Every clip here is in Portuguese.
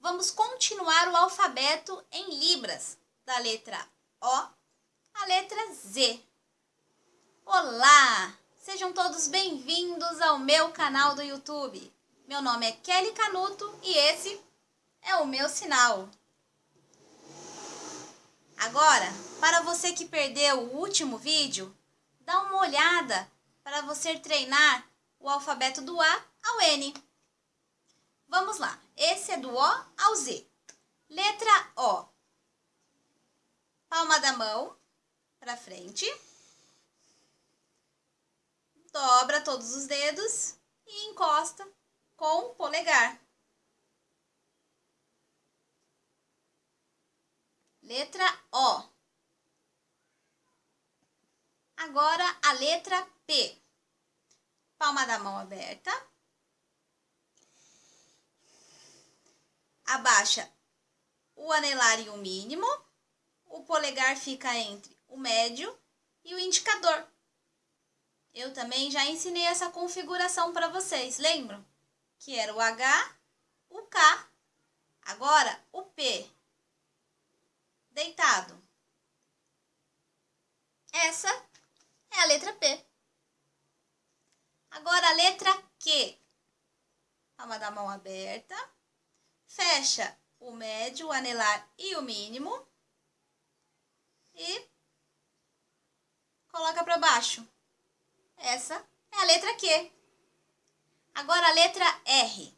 vamos continuar o alfabeto em Libras, da letra O à letra Z. Olá! Sejam todos bem-vindos ao meu canal do YouTube. Meu nome é Kelly Canuto e esse é o meu sinal. Agora, para você que perdeu o último vídeo, dá uma olhada para você treinar o alfabeto do A ao N. Vamos lá. Esse é do O ao Z. Letra O. Palma da mão para frente. Dobra todos os dedos e encosta com o polegar. Letra O. Agora a letra P. Palma da mão aberta. Abaixa o anelar e o mínimo. O polegar fica entre o médio e o indicador. Eu também já ensinei essa configuração para vocês, lembram? Que era o H, o K, agora o P deitado. Essa é a letra P. Agora a letra Q. Palma da mão aberta. Fecha o médio, o anelar e o mínimo. E coloca para baixo. Essa é a letra Q. Agora a letra R.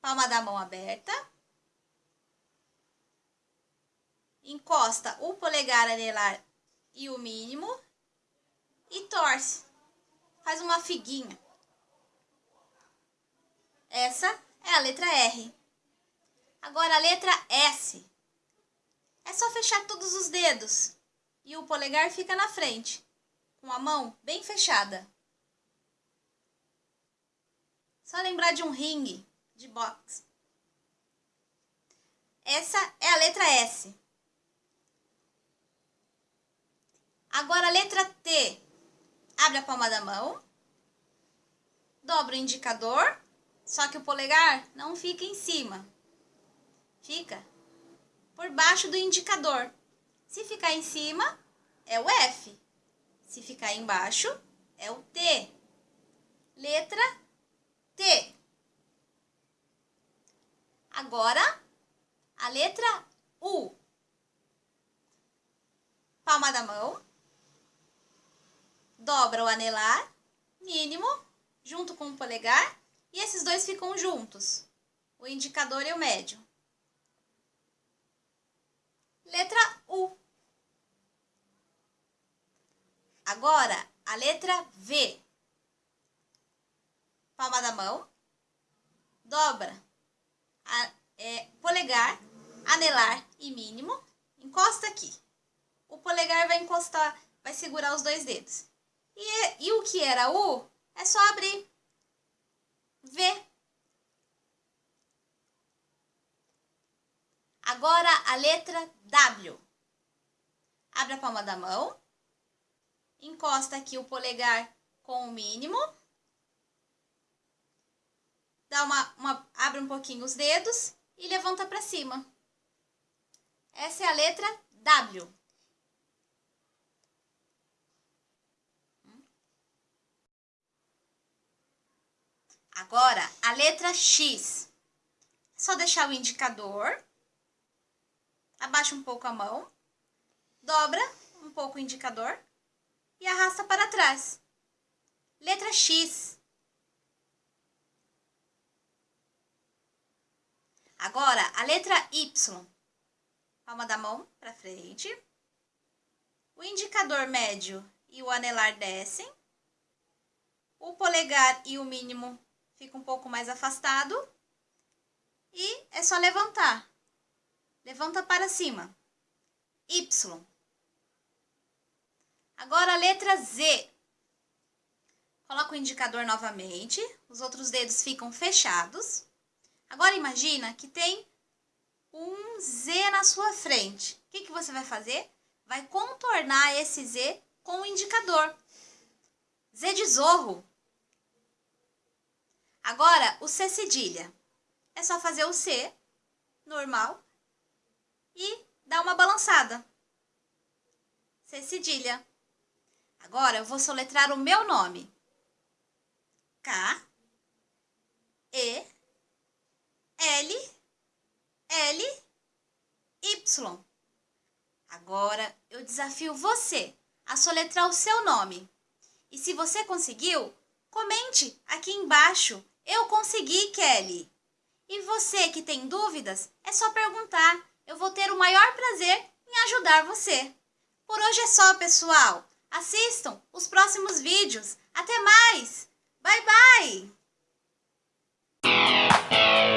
Palma da mão aberta encosta o polegar anelar e o mínimo e torce. Faz uma figuinha. Essa é a letra R. Agora a letra S. É só fechar todos os dedos e o polegar fica na frente, com a mão bem fechada. Só lembrar de um ringue de boxe. Essa é a letra S. Agora a letra T. Abre a palma da mão. Dobra o indicador. Só que o polegar não fica em cima. Fica por baixo do indicador. Se ficar em cima, é o F. Se ficar embaixo, é o T. Letra T. Agora, a letra U. Palma da mão dobra o anelar mínimo junto com o polegar e esses dois ficam juntos, o indicador e o médio. Letra U. Agora, a letra V. Palma da mão, dobra a, é, polegar, anelar e mínimo, encosta aqui. O polegar vai encostar, vai segurar os dois dedos. E, e o que era U, é só abrir. V. Agora a letra W. Abre a palma da mão. Encosta aqui o polegar com o mínimo. Dá uma, uma, abre um pouquinho os dedos e levanta para cima. Essa é a letra W. Agora, a letra X. É só deixar o indicador. Abaixa um pouco a mão. Dobra um pouco o indicador. E arrasta para trás. Letra X. Agora, a letra Y. Palma da mão para frente. O indicador médio e o anelar descem. O polegar e o mínimo fica um pouco mais afastado e é só levantar. Levanta para cima. Y. Agora a letra Z. Coloca o indicador novamente, os outros dedos ficam fechados. Agora imagina que tem um Z na sua frente. O que, que você vai fazer? Vai contornar esse Z com o indicador. Z de zorro. Agora, o C cedilha. é só fazer o C, normal, e dar uma balançada. C cedilha. Agora eu vou soletrar o meu nome. K, E, L, L, Y. Agora eu desafio você a soletrar o seu nome. E se você conseguiu, comente aqui embaixo. Eu consegui, Kelly! E você que tem dúvidas, é só perguntar. Eu vou ter o maior prazer em ajudar você. Por hoje é só, pessoal. Assistam os próximos vídeos. Até mais! Bye, bye!